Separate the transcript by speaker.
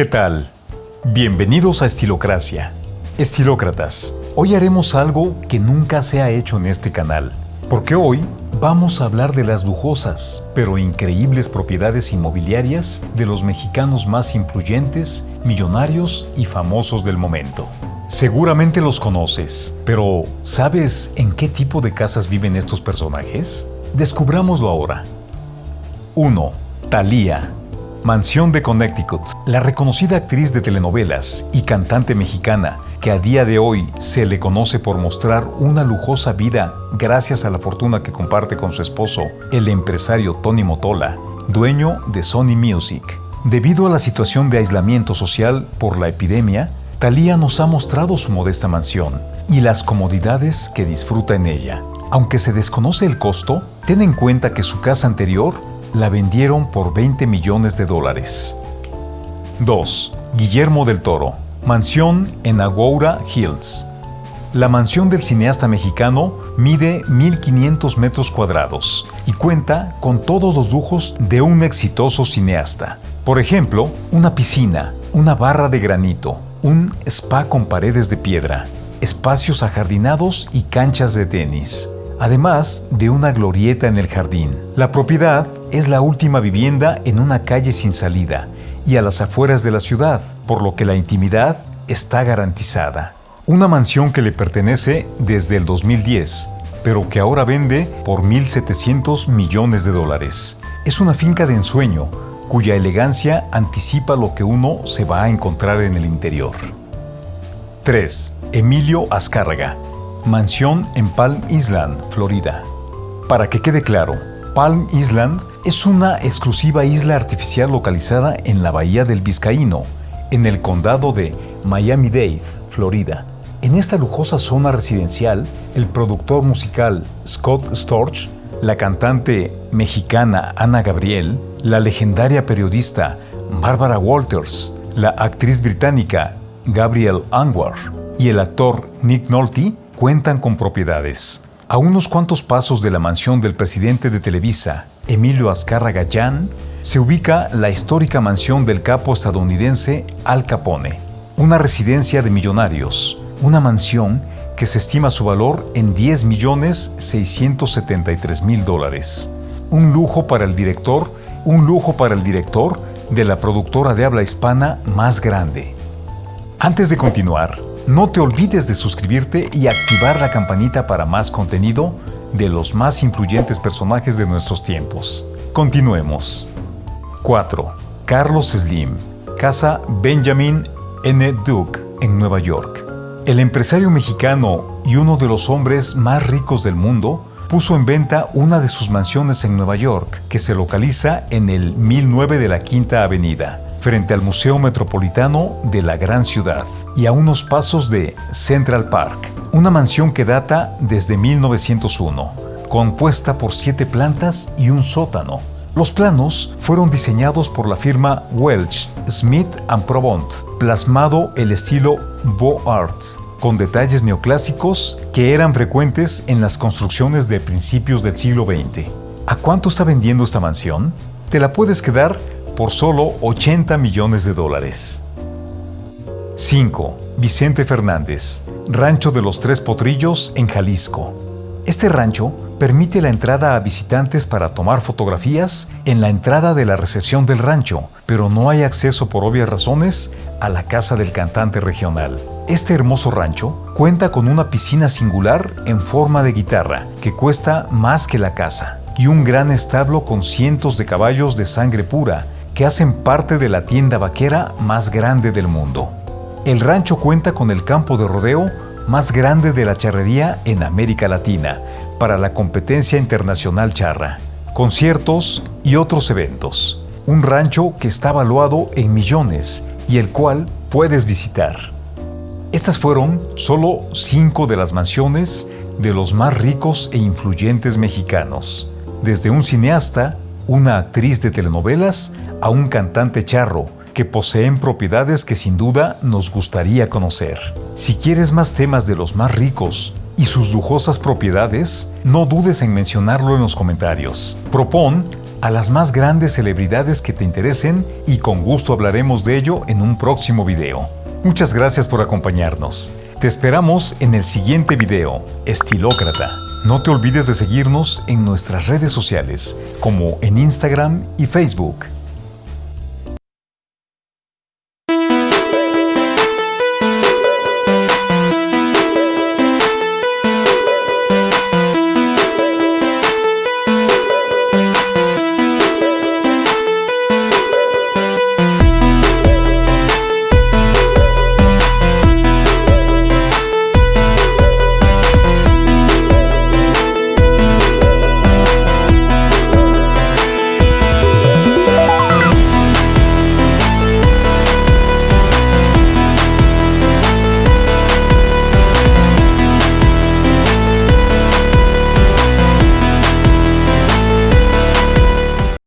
Speaker 1: ¿Qué tal? Bienvenidos a Estilocracia. Estilócratas, hoy haremos algo que nunca se ha hecho en este canal, porque hoy vamos a hablar de las lujosas, pero increíbles propiedades inmobiliarias de los mexicanos más influyentes, millonarios y famosos del momento. Seguramente los conoces, pero ¿sabes en qué tipo de casas viven estos personajes? Descubrámoslo ahora. 1. Thalía Mansión de Connecticut. La reconocida actriz de telenovelas y cantante mexicana, que a día de hoy se le conoce por mostrar una lujosa vida gracias a la fortuna que comparte con su esposo, el empresario Tony Motola, dueño de Sony Music. Debido a la situación de aislamiento social por la epidemia, Thalía nos ha mostrado su modesta mansión y las comodidades que disfruta en ella. Aunque se desconoce el costo, ten en cuenta que su casa anterior la vendieron por 20 millones de dólares. 2. Guillermo del Toro. Mansión en Agoura Hills. La mansión del cineasta mexicano mide 1.500 metros cuadrados y cuenta con todos los lujos de un exitoso cineasta. Por ejemplo, una piscina, una barra de granito, un spa con paredes de piedra, espacios ajardinados y canchas de tenis, además de una glorieta en el jardín. La propiedad es la última vivienda en una calle sin salida y a las afueras de la ciudad, por lo que la intimidad está garantizada. Una mansión que le pertenece desde el 2010, pero que ahora vende por 1.700 millones de dólares. Es una finca de ensueño, cuya elegancia anticipa lo que uno se va a encontrar en el interior. 3. Emilio Azcárraga, Mansión en Palm Island, Florida. Para que quede claro, Palm Island es una exclusiva isla artificial localizada en la bahía del Vizcaíno, en el condado de Miami-Dade, Florida. En esta lujosa zona residencial, el productor musical Scott Storch, la cantante mexicana Ana Gabriel, la legendaria periodista Barbara Walters, la actriz británica Gabrielle Anwar y el actor Nick Nolte cuentan con propiedades. A unos cuantos pasos de la mansión del presidente de Televisa, Emilio Azcárraga Gallán, se ubica la histórica mansión del capo estadounidense Al Capone, una residencia de millonarios, una mansión que se estima su valor en 10 millones 673 mil dólares. Un lujo para el director, un lujo para el director de la productora de habla hispana más grande. Antes de continuar, no te olvides de suscribirte y activar la campanita para más contenido de los más influyentes personajes de nuestros tiempos. Continuemos. 4. Carlos Slim, Casa Benjamin N. Duke, en Nueva York. El empresario mexicano y uno de los hombres más ricos del mundo puso en venta una de sus mansiones en Nueva York, que se localiza en el 1009 de la Quinta Avenida frente al Museo Metropolitano de la gran ciudad y a unos pasos de Central Park, una mansión que data desde 1901, compuesta por siete plantas y un sótano. Los planos fueron diseñados por la firma Welch, Smith Probont, plasmado el estilo Beaux Arts, con detalles neoclásicos que eran frecuentes en las construcciones de principios del siglo XX. ¿A cuánto está vendiendo esta mansión? Te la puedes quedar por solo 80 millones de dólares. 5. Vicente Fernández, Rancho de los Tres Potrillos en Jalisco. Este rancho permite la entrada a visitantes para tomar fotografías en la entrada de la recepción del rancho, pero no hay acceso por obvias razones a la casa del cantante regional. Este hermoso rancho cuenta con una piscina singular en forma de guitarra que cuesta más que la casa y un gran establo con cientos de caballos de sangre pura que hacen parte de la tienda vaquera más grande del mundo. El rancho cuenta con el campo de rodeo más grande de la charrería en América Latina para la competencia internacional charra, conciertos y otros eventos. Un rancho que está valuado en millones y el cual puedes visitar. Estas fueron solo cinco de las mansiones de los más ricos e influyentes mexicanos, desde un cineasta, una actriz de telenovelas a un cantante charro que poseen propiedades que sin duda nos gustaría conocer. Si quieres más temas de los más ricos y sus lujosas propiedades, no dudes en mencionarlo en los comentarios. Propón a las más grandes celebridades que te interesen y con gusto hablaremos de ello en un próximo video. Muchas gracias por acompañarnos. Te esperamos en el siguiente video, Estilócrata. No te olvides de seguirnos en nuestras redes sociales, como en Instagram y Facebook.